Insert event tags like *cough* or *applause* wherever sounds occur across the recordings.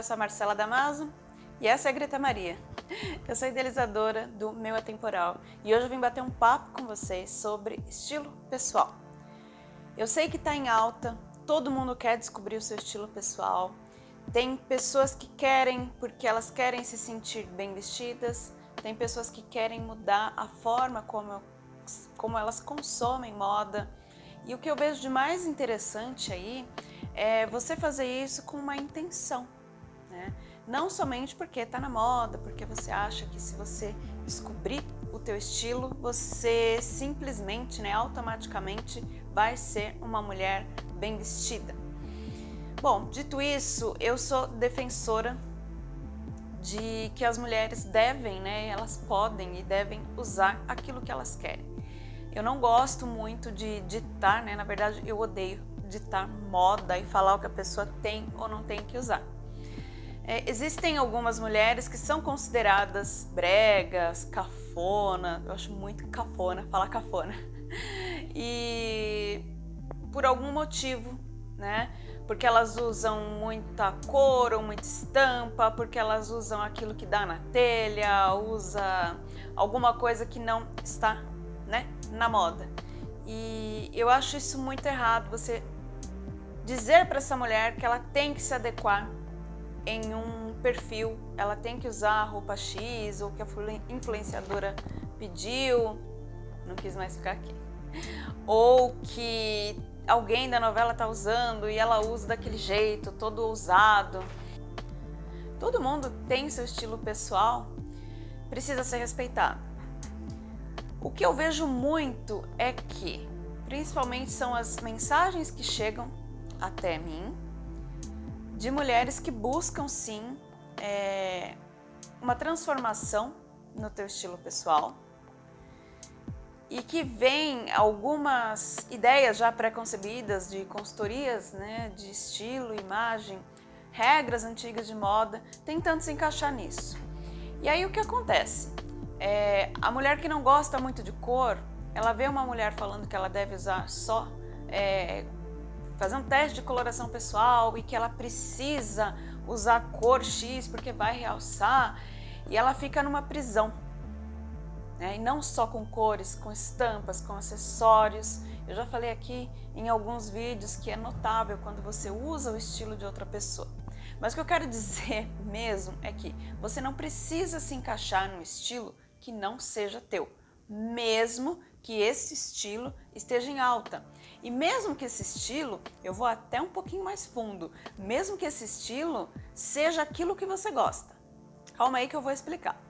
eu sou a Marcela Damaso e essa é a Greta Maria. Eu sou idealizadora do Meu Atemporal e hoje eu vim bater um papo com vocês sobre estilo pessoal. Eu sei que está em alta, todo mundo quer descobrir o seu estilo pessoal. Tem pessoas que querem porque elas querem se sentir bem vestidas, tem pessoas que querem mudar a forma como, como elas consomem moda. E o que eu vejo de mais interessante aí é você fazer isso com uma intenção? Não somente porque está na moda, porque você acha que se você descobrir o teu estilo, você simplesmente, né, automaticamente vai ser uma mulher bem vestida. Bom, dito isso, eu sou defensora de que as mulheres devem, né, elas podem e devem usar aquilo que elas querem. Eu não gosto muito de ditar, né, na verdade eu odeio ditar moda e falar o que a pessoa tem ou não tem que usar. É, existem algumas mulheres que são consideradas bregas, cafona, eu acho muito cafona falar cafona, e por algum motivo, né? Porque elas usam muita cor ou muita estampa, porque elas usam aquilo que dá na telha, usa alguma coisa que não está né, na moda. E eu acho isso muito errado, você dizer para essa mulher que ela tem que se adequar em um perfil, ela tem que usar a roupa X ou que a influenciadora pediu, não quis mais ficar aqui, ou que alguém da novela está usando e ela usa daquele jeito, todo ousado. Todo mundo tem seu estilo pessoal, precisa ser respeitado. O que eu vejo muito é que, principalmente são as mensagens que chegam até mim, de mulheres que buscam sim é, uma transformação no teu estilo pessoal e que vem algumas ideias já pré-concebidas de consultorias né, de estilo, imagem, regras antigas de moda, tentando se encaixar nisso. E aí o que acontece? É, a mulher que não gosta muito de cor, ela vê uma mulher falando que ela deve usar só é, fazer um teste de coloração pessoal e que ela precisa usar cor X porque vai realçar e ela fica numa prisão. Né? E não só com cores, com estampas, com acessórios. Eu já falei aqui em alguns vídeos que é notável quando você usa o estilo de outra pessoa. Mas o que eu quero *laughs* dizer mesmo é que você não precisa se encaixar num estilo que não seja teu, mesmo que esse estilo esteja em alta. E mesmo que esse estilo, eu vou até um pouquinho mais fundo, mesmo que esse estilo seja aquilo que você gosta. Calma aí que eu vou explicar.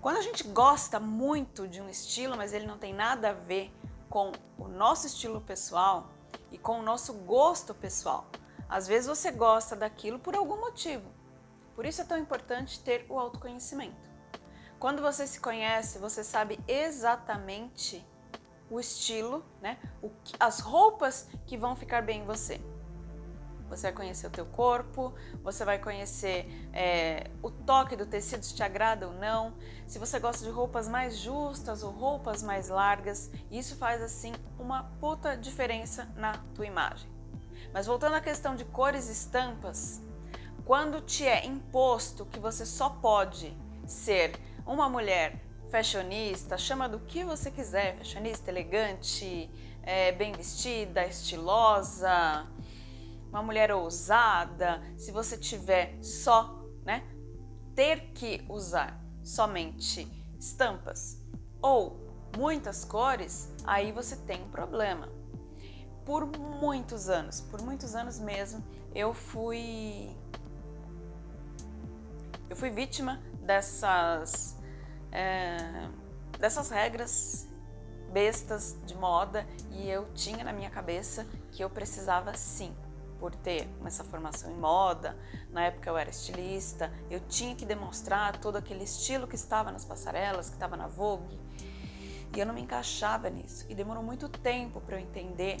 Quando a gente gosta muito de um estilo, mas ele não tem nada a ver com o nosso estilo pessoal e com o nosso gosto pessoal, às vezes você gosta daquilo por algum motivo. Por isso é tão importante ter o autoconhecimento. Quando você se conhece, você sabe exatamente o estilo, né? O, as roupas que vão ficar bem em você. Você vai conhecer o teu corpo, você vai conhecer é, o toque do tecido, se te agrada ou não, se você gosta de roupas mais justas ou roupas mais largas, isso faz assim uma puta diferença na tua imagem. Mas voltando à questão de cores e estampas, quando te é imposto que você só pode ser uma mulher fashionista, chama do que você quiser, fashionista, elegante, é, bem vestida, estilosa, uma mulher ousada, se você tiver só, né, ter que usar somente estampas ou muitas cores, aí você tem um problema. Por muitos anos, por muitos anos mesmo, eu fui eu fui vítima dessas é, dessas regras bestas de moda e eu tinha na minha cabeça que eu precisava sim, por ter essa formação em moda, na época eu era estilista, eu tinha que demonstrar todo aquele estilo que estava nas passarelas, que estava na Vogue, e eu não me encaixava nisso. E demorou muito tempo para eu entender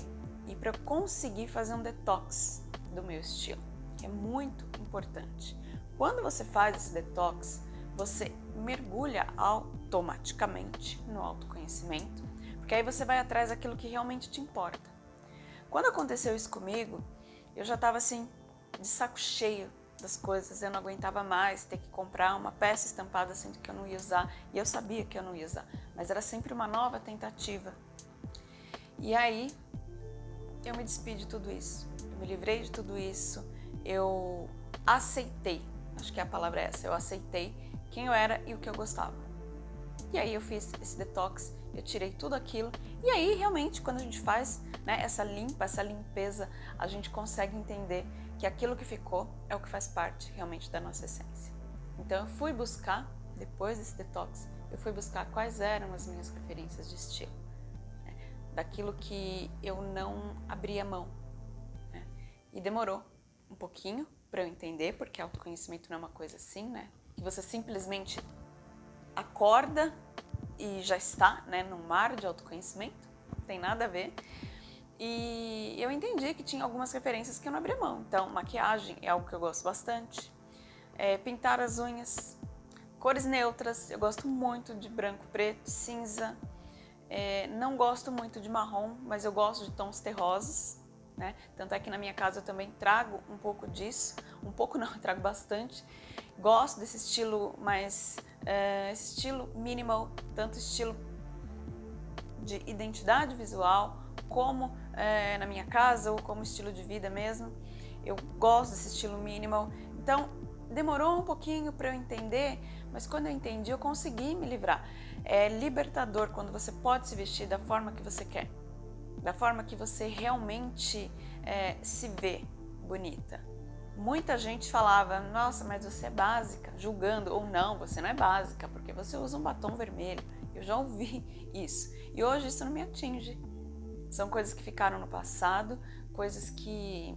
e para eu conseguir fazer um detox do meu estilo, que é muito importante. Quando você faz esse detox, você mergulha automaticamente no autoconhecimento, porque aí você vai atrás daquilo que realmente te importa. Quando aconteceu isso comigo, eu já estava assim, de saco cheio das coisas, eu não aguentava mais ter que comprar uma peça estampada sendo que eu não ia usar, e eu sabia que eu não ia usar, mas era sempre uma nova tentativa. E aí, eu me despedi de tudo isso, eu me livrei de tudo isso, eu aceitei, acho que a palavra é essa, eu aceitei quem eu era e o que eu gostava. E aí eu fiz esse detox, eu tirei tudo aquilo, e aí realmente quando a gente faz né, essa limpa, essa limpeza, a gente consegue entender que aquilo que ficou é o que faz parte realmente da nossa essência. Então eu fui buscar, depois desse detox, eu fui buscar quais eram as minhas preferências de estilo, né, daquilo que eu não abria mão. Né, e demorou um pouquinho para eu entender, porque autoconhecimento não é uma coisa assim, né? Que você simplesmente acorda e já está né, no mar de autoconhecimento, não tem nada a ver. E eu entendi que tinha algumas referências que eu não abria mão. Então, maquiagem é algo que eu gosto bastante. É, pintar as unhas, cores neutras, eu gosto muito de branco, preto, cinza. É, não gosto muito de marrom, mas eu gosto de tons terrosos. Né? Tanto é que na minha casa eu também trago um pouco disso. Um pouco não, *laughs* trago bastante. Gosto desse estilo mais... É, esse estilo minimal, tanto estilo de identidade visual, como é, na minha casa ou como estilo de vida mesmo. Eu gosto desse estilo minimal. Então, demorou um pouquinho para eu entender, mas quando eu entendi, eu consegui me livrar. É libertador quando você pode se vestir da forma que você quer, da forma que você realmente é, se vê bonita. Muita gente falava, nossa, mas você é básica, julgando, ou não, você não é básica, porque você usa um batom vermelho. Eu já ouvi *laughs* isso. E hoje isso não me atinge. São coisas que ficaram no passado, coisas que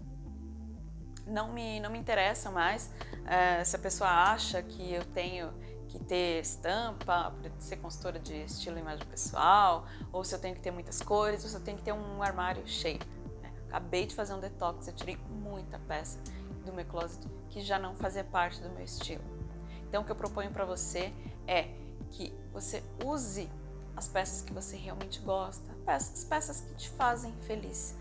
não me, não me interessam mais. É, se a pessoa acha que eu tenho que ter estampa, ser consultora de estilo e imagem pessoal, ou se eu tenho que ter muitas cores, ou se eu tenho que ter um armário cheio. Né? Acabei de fazer um detox, eu tirei muita peça do meu closet que já não fazia parte do meu estilo. Então o que eu proponho para você é que você use as peças que você realmente gosta, peças, peças que te fazem feliz.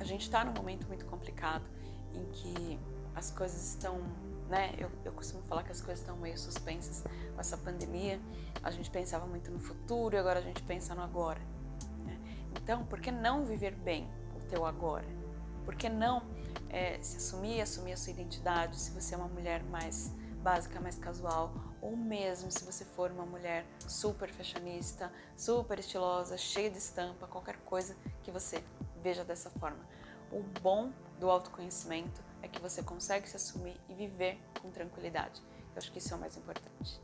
A gente está num momento muito complicado em que as coisas estão, né? Eu, eu costumo falar que as coisas estão meio suspensas com essa pandemia. A gente pensava muito no futuro e agora a gente pensa no agora. Né? Então, por que não viver bem o teu agora? Por que não é, se assumir, assumir a sua identidade, se você é uma mulher mais básica, mais casual, ou mesmo se você for uma mulher super fashionista, super estilosa, cheia de estampa, qualquer coisa que você veja dessa forma. O bom do autoconhecimento é que você consegue se assumir e viver com tranquilidade. Eu acho que isso é o mais importante.